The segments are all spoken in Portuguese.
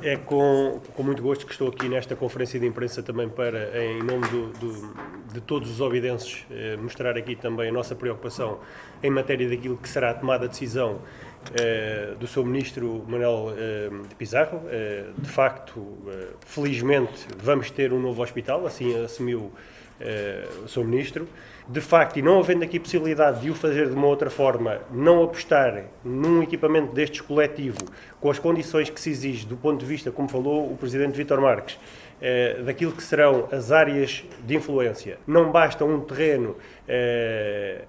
É com, com muito gosto que estou aqui nesta conferência de imprensa também para, em nome do, do, de todos os ovidenses, eh, mostrar aqui também a nossa preocupação em matéria daquilo que será a tomada de decisão do seu Ministro Manuel eh, Pizarro. Eh, de facto, eh, felizmente, vamos ter um novo hospital, assim assumiu eh, o seu Ministro. De facto, e não havendo aqui possibilidade de o fazer de uma outra forma, não apostar num equipamento destes coletivo, com as condições que se exige do ponto de vista, como falou o Presidente Vítor Marques, eh, daquilo que serão as áreas de influência. Não basta um terreno eh,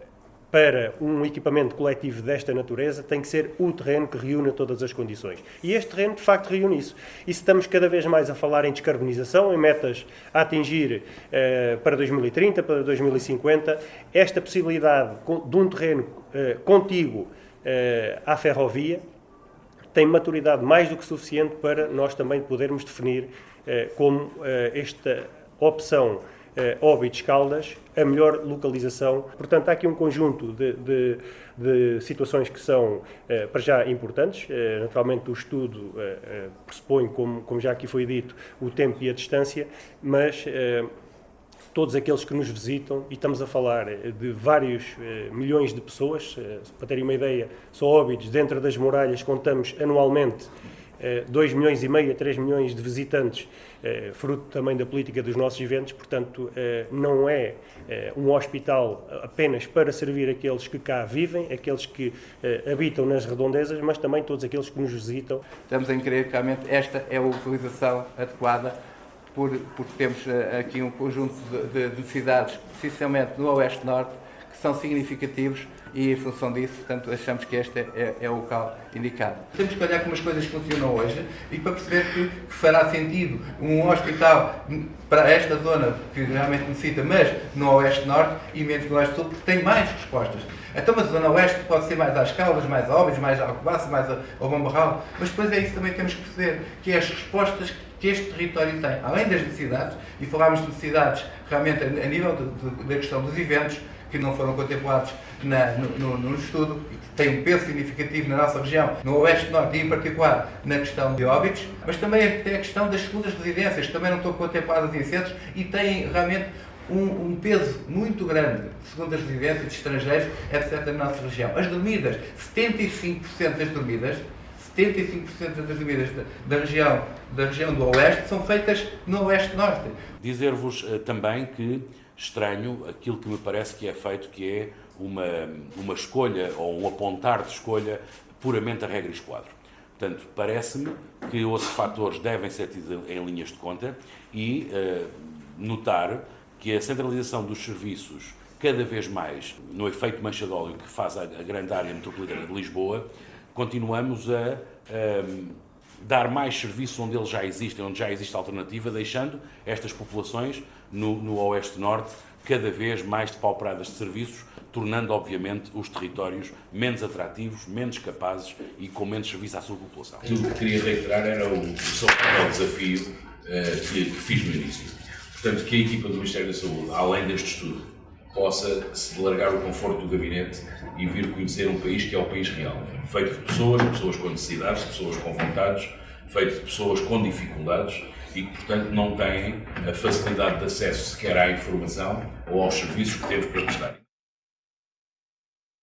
para um equipamento coletivo desta natureza tem que ser o terreno que reúne todas as condições. E este terreno, de facto, reúne isso. E se estamos cada vez mais a falar em descarbonização, em metas a atingir eh, para 2030, para 2050, esta possibilidade de um terreno eh, contíguo eh, à ferrovia tem maturidade mais do que suficiente para nós também podermos definir eh, como esta opção eh, Óbidos-Caldas, a melhor localização. Portanto, há aqui um conjunto de, de, de situações que são, eh, para já, importantes. Eh, naturalmente, o estudo pressupõe, como, como já aqui foi dito, o tempo e a distância, mas todos aqueles que nos visitam, e estamos a falar de vários eh, milhões de pessoas, eh, para terem uma ideia, só Óbidos, dentro das muralhas, contamos anualmente 2 milhões e meio a 3 milhões de visitantes, eh, fruto também da política dos nossos eventos, portanto, eh, não é eh, um hospital apenas para servir aqueles que cá vivem, aqueles que habitam nas redondezas, mas também todos aqueles que nos visitam. Estamos a crer que realmente esta é a utilização adequada, por, porque temos aqui um conjunto de cidades, especialmente no Oeste-Norte, que são significativos e em função disso, portanto, achamos que este é, é, o local indicado. Temos que olhar como as coisas funcionam hoje e para perceber que, que fará sentido um hospital para esta zona que realmente necessita, mas no Oeste-Norte e menos no Oeste-Sul, porque tem mais respostas. Então, mas a Zona Oeste pode ser mais às Caldas, mais a mais a Alcobaça, mais ao Bombarral, mas depois é isso que também temos que perceber, que é as respostas que este território tem, além das necessidades, e falámos de necessidades realmente a nível da questão dos eventos, que não foram contemplados na, no, no, no, estudo e que têm um peso significativo na nossa região, no Oeste Norte e em particular na questão de óbitos, mas também tem a questão das segundas residências, que também não estão contempladas em centros e têm realmente um, um, peso muito grande de segundas residências de estrangeiros, etc. na nossa região. As dormidas, 75% das dormidas 75% das dormidas da, região, da região do Oeste são feitas no Oeste-Norte. Dizer-vos uh, também que estranho aquilo que me parece que é feito, que é uma, uma escolha ou um apontar de escolha puramente a regra esquadro. Portanto, parece-me que outros fatores devem ser tidos em linhas de conta e uh, notar que a centralização dos serviços cada vez mais no efeito mancha que faz a grande área metropolitana de Lisboa, continuamos a, dar mais serviço onde eles já existem, onde já existe alternativa, deixando estas populações no, no Oeste-Norte cada vez mais depauperadas de serviços, tornando, obviamente, os territórios menos atrativos, menos capazes e com menos serviço à sua população. Aquilo que queria reiterar era o, o desafio uh, que, que fiz no início. Portanto, que a equipa do Ministério da Saúde, além deste estudo, possa se largar o conforto do gabinete e vir conhecer um país que é o país real, feito de pessoas, pessoas com necessidades, pessoas com vontades, feito de pessoas com dificuldades e que, portanto, não têm a facilidade de acesso sequer à informação ou aos serviços que temos para prestar.